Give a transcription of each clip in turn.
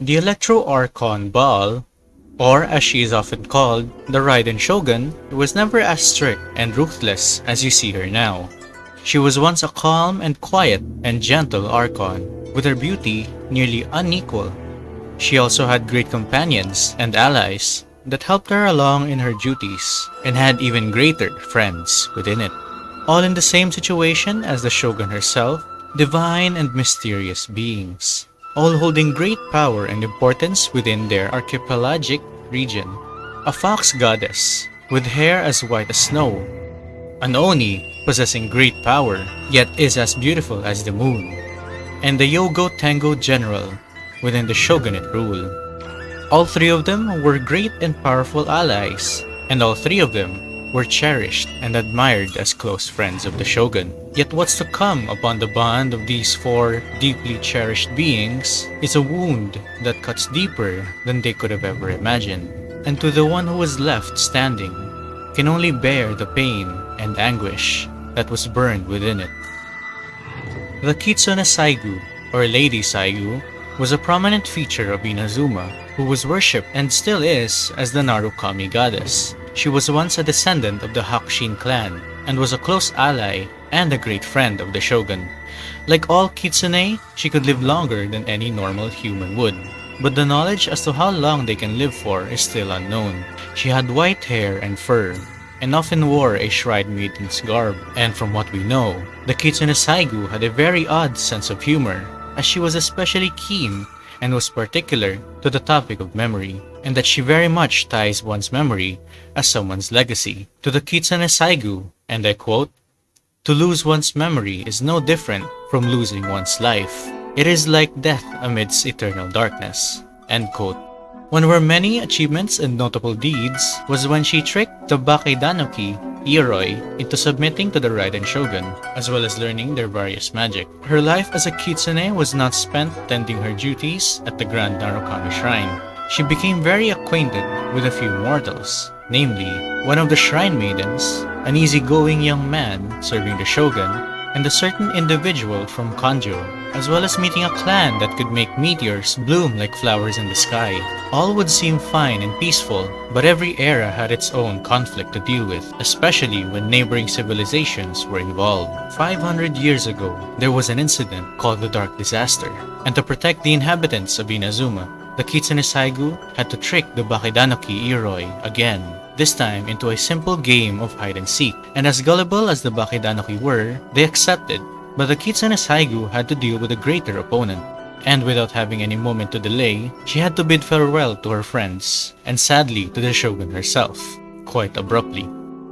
The Electro Archon Baal, or as she is often called, the Raiden Shogun, was never as strict and ruthless as you see her now. She was once a calm and quiet and gentle Archon, with her beauty nearly unequal. She also had great companions and allies that helped her along in her duties, and had even greater friends within it. All in the same situation as the Shogun herself, divine and mysterious beings, all holding great power and importance within their archipelagic region. A fox goddess, with hair as white as snow. An Oni, possessing great power, yet is as beautiful as the moon. And the Yogo Tengu general, within the shogunate rule. All three of them were great and powerful allies, and all three of them were cherished and admired as close friends of the shogun. Yet what's to come upon the bond of these four deeply cherished beings is a wound that cuts deeper than they could have ever imagined. And to the one who was left standing, can only bear the pain and anguish that was burned within it. The Kitsune Saigu, or Lady Saigu, was a prominent feature of Inazuma, who was worshipped and still is as the Narukami goddess. She was once a descendant of the Hakushin clan and was a close ally and a great friend of the shogun. Like all kitsune, she could live longer than any normal human would. But the knowledge as to how long they can live for is still unknown. She had white hair and fur, and often wore a shrine maiden's garb. And from what we know, the Kitsune Saigu had a very odd sense of humor as she was especially keen and was particular to the topic of memory, and that she very much ties one's memory as someone's legacy. To the Kitsune Saigu, and I quote, To lose one's memory is no different from losing one's life. It is like death amidst eternal darkness. End quote. One of her many achievements and notable deeds was when she tricked the Bake-Danuki Ioroi into submitting to the Raiden Shogun, as well as learning their various magic. Her life as a kitsune was not spent tending her duties at the Grand Narukami Shrine. She became very acquainted with a few mortals, namely, one of the Shrine Maidens, an easygoing young man serving the Shogun, and a certain individual from Kanjo, as well as meeting a clan that could make meteors bloom like flowers in the sky. All would seem fine and peaceful, but every era had its own conflict to deal with, especially when neighboring civilizations were involved. 500 years ago, there was an incident called the Dark Disaster, and to protect the inhabitants of Inazuma, the Kitsune Saigu had to trick the Bake-Danuki Ioroi again this time into a simple game of hide and seek. And as gullible as the Bake-Danuki were, they accepted, but the Kitsune Saigu had to deal with a greater opponent. And without having any moment to delay, she had to bid farewell to her friends, and sadly to the shogun herself, quite abruptly.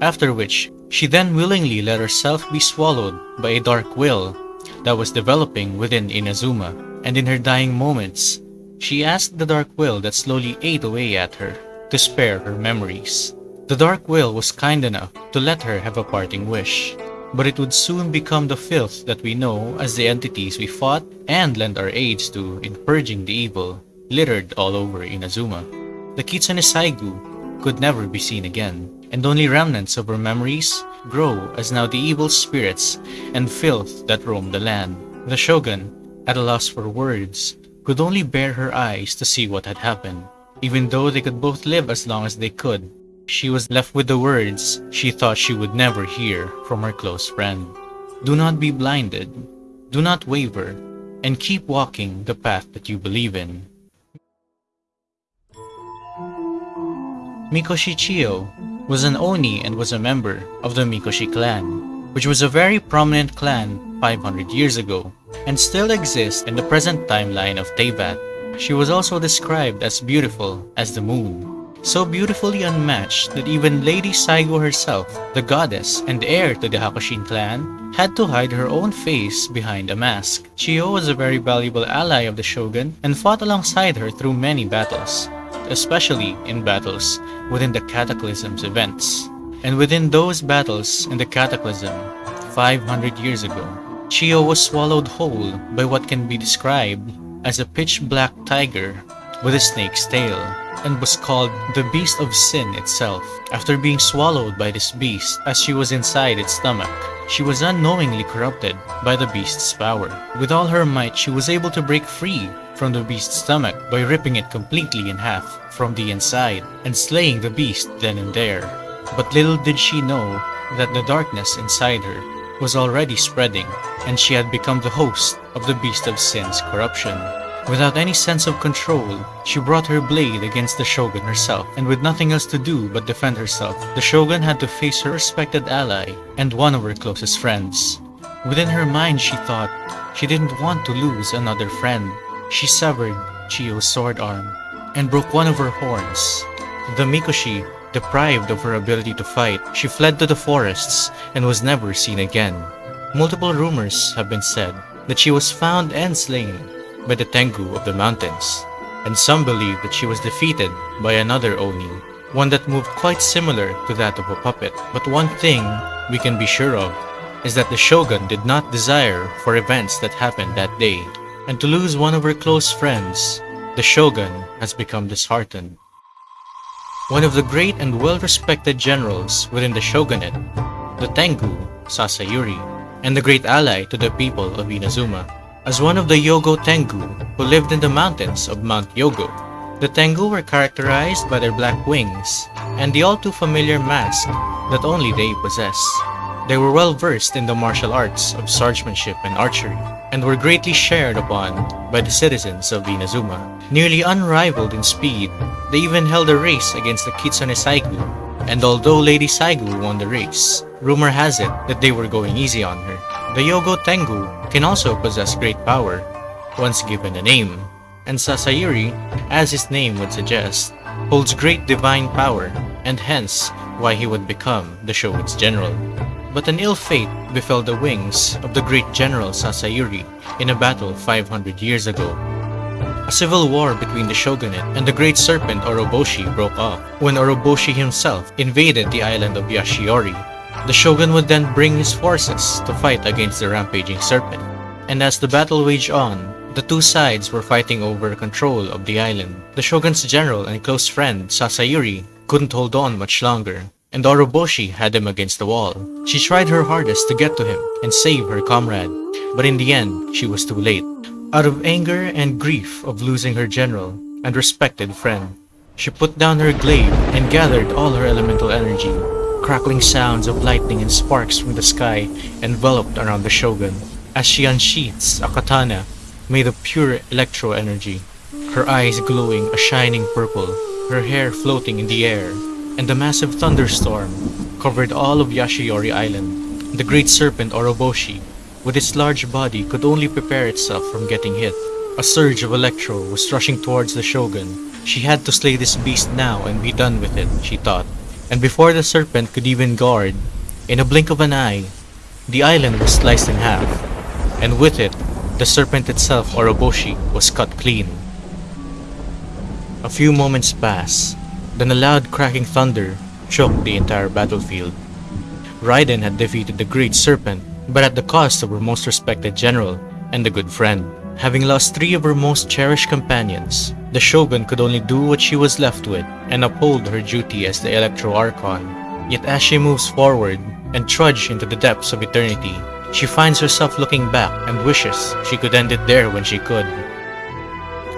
After which, she then willingly let herself be swallowed by a dark will that was developing within Inazuma, and in her dying moments, she asked the dark will that slowly ate away at her to spare her memories. The Dark Will was kind enough to let her have a parting wish, but it would soon become the filth that we know as the entities we fought and lent our aids to in purging the evil littered all over Inazuma. The Kitsune Saigu could never be seen again, and only remnants of her memories grow as now the evil spirits and filth that roam the land. The shogun, at a loss for words, could only bear her eyes to see what had happened. Even though they could both live as long as they could, she was left with the words she thought she would never hear from her close friend. Do not be blinded, do not waver, and keep walking the path that you believe in. Mikoshi Chiyo was an Oni and was a member of the Mikoshi clan, which was a very prominent clan 500 years ago and still exists in the present timeline of Teyvat. She was also described as beautiful as the moon, so beautifully unmatched that even Lady Saigu herself, the goddess and heir to the Hakushin clan, had to hide her own face behind a mask. Chiyo was a very valuable ally of the shogun and fought alongside her through many battles, especially in battles within the Cataclysm's events. And within those battles in the Cataclysm, 500 years ago, Chiyo was swallowed whole by what can be described as a pitch black tiger with a snake's tail and was called the Beast of Sin itself. After being swallowed by this beast as she was inside its stomach, she was unknowingly corrupted by the beast's power. With all her might, she was able to break free from the beast's stomach by ripping it completely in half from the inside and slaying the beast then and there. But little did she know that the darkness inside her was already spreading and she had become the host of the beast of sin's corruption. Without any sense of control, she brought her blade against the shogun herself, and with nothing else to do but defend herself, the shogun had to face her respected ally and one of her closest friends. Within her mind, she thought she didn't want to lose another friend. She severed Chiyo's sword arm and broke one of her horns. The Mikoshi, deprived of her ability to fight, she fled to the forests and was never seen again. Multiple rumors have been said that she was found and slain by the Tengu of the mountains, and some believe that she was defeated by another Oni, one that moved quite similar to that of a puppet. But one thing we can be sure of is that the shogun did not desire for events that happened that day, and to lose one of her close friends, the shogun has become disheartened. One of the great and well-respected generals within the shogunate, the Tengu, Sasayuri, and the great ally to the people of Inazuma, as one of the Yogo Tengu who lived in the mountains of Mount Yogo. The Tengu were characterized by their black wings and the all too familiar mask that only they possess. They were well versed in the martial arts of swordsmanship and archery, and were greatly shared upon by the citizens of Inazuma. Nearly unrivaled in speed, they even held a race against the Kitsune Saigu, and although Lady Saigu won the race, rumor has it that they were going easy on her. The Yogo Tengu can also possess great power, once given a name, and Sasayuri, as his name would suggest, holds great divine power, and hence why he would become the shogun's general. But an ill fate befell the wings of the great general Sasayuri in a battle 500 years ago. A civil war between the shogunate and the great serpent Orobashi broke off when Orobashi himself invaded the island of Yashiori. The shogun would then bring his forces to fight against the rampaging serpent. And as the battle waged on, the two sides were fighting over control of the island. The shogun's general and close friend Sasayuri couldn't hold on much longer and Orobashi had him against the wall. She tried her hardest to get to him and save her comrade, but in the end, she was too late. Out of anger and grief of losing her general and respected friend, she put down her glaive and gathered all her elemental energy. Crackling sounds of lightning and sparks from the sky enveloped around the shogun as she unsheaths a katana made of pure electro energy, her eyes glowing a shining purple, her hair floating in the air and a massive thunderstorm covered all of Yashiori Island. The great serpent Orobashi, with its large body, could only prepare itself from getting hit. A surge of electro was rushing towards the shogun. She had to slay this beast now and be done with it, she thought. And before the serpent could even guard, in a blink of an eye, the island was sliced in half, and with it, the serpent itself, Orobashi, was cut clean. A few moments pass, then a loud cracking thunder shook the entire battlefield. Raiden had defeated the Great Serpent, but at the cost of her most respected general and a good friend. Having lost three of her most cherished companions, the Shogun could only do what she was left with and uphold her duty as the Electro Archon. Yet as she moves forward and trudge into the depths of eternity, she finds herself looking back and wishes she could end it there when she could.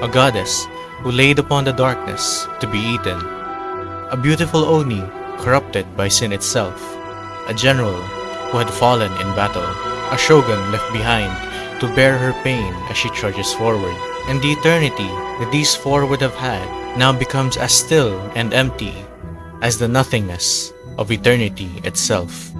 A goddess who laid upon the darkness to be eaten a beautiful Oni corrupted by sin itself, a general who had fallen in battle, a shogun left behind to bear her pain as she trudges forward, and the eternity that these four would have had now becomes as still and empty as the nothingness of eternity itself.